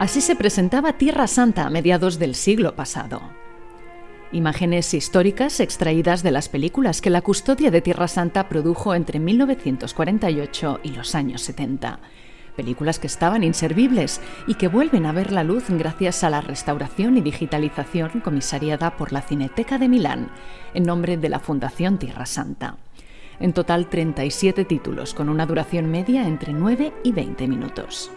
Así se presentaba Tierra Santa a mediados del siglo pasado. Imágenes históricas extraídas de las películas que la custodia de Tierra Santa produjo entre 1948 y los años 70. Películas que estaban inservibles y que vuelven a ver la luz gracias a la restauración y digitalización comisariada por la Cineteca de Milán, en nombre de la Fundación Tierra Santa. En total 37 títulos con una duración media entre 9 y 20 minutos.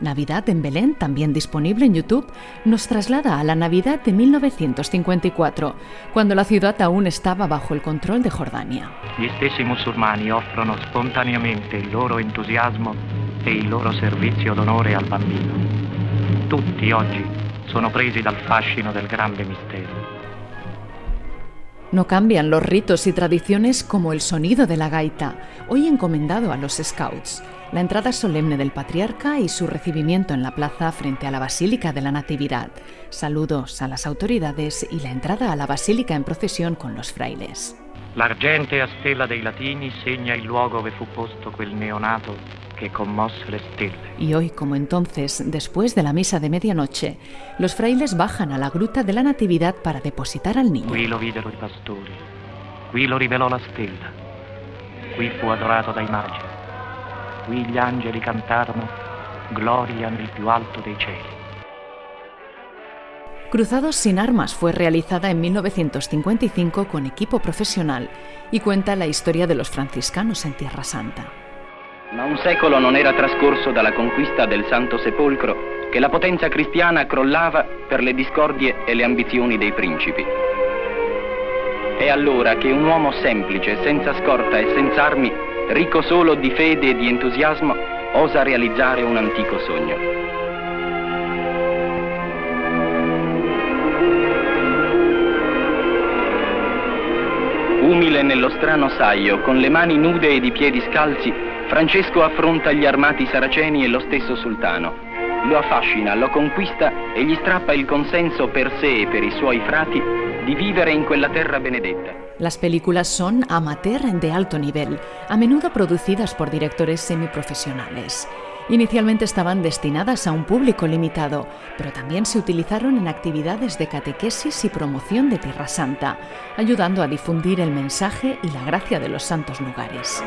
Navidad en Belén, también disponible en YouTube, nos traslada a la Navidad de 1954, cuando la ciudad aún estaba bajo el control de Jordania. Gli stessi musulmani offrono spontaneamente il loro entusiasmo e il loro servizio d'onore al bambino. Tutti oggi sono presi dal fascino del grande mistero. No cambian los ritos y tradiciones como el sonido de la gaita, hoy encomendado a los scouts, la entrada solemne del patriarca y su recibimiento en la plaza frente a la Basílica de la Natividad, saludos a las autoridades y la entrada a la basílica en procesión con los frailes. L'argentea stella dei latini segna il luogo dove fu posto quel neonato que conmosse le stelle. Y hoy, como entonces, después de la misa de medianoche, los frailes bajan a la gruta de la Natividad para depositar al niño. Qui lo videro i pastori, qui lo rivelò la stella, qui fu adorato dai magi, qui gli angeli cantarono gloria nel più alto dei cieli. Cruzados sin armas fue realizada en 1955 con equipo profesional y cuenta la historia de los franciscanos en Tierra Santa. Ma un secolo non era trascorso dalla conquista del Santo Sepolcro che la potenza cristiana crollava per le discordie e le ambizioni dei principi. È allora che un uomo semplice, senza scorta e senza armi, ricco solo di fede e di entusiasmo, osa realizzare un antico sogno. Umile nello strano saio, con le mani nude ed i piedi scalzi, Francesco affronta gli armati saraceni e lo stesso sultano. Lo affascina, lo conquista e gli strappa il consenso per sé e per i suoi frati di vivere in quella terra benedetta. Las películas son amateur de alto nivel, a menudo producidas por directores semiprofesionales. Inicialmente estaban destinadas a un público limitado, pero también se utilizaron en actividades de catequesis y promoción de Tierra Santa, ayudando a difundir el mensaje y la gracia de los santos lugares.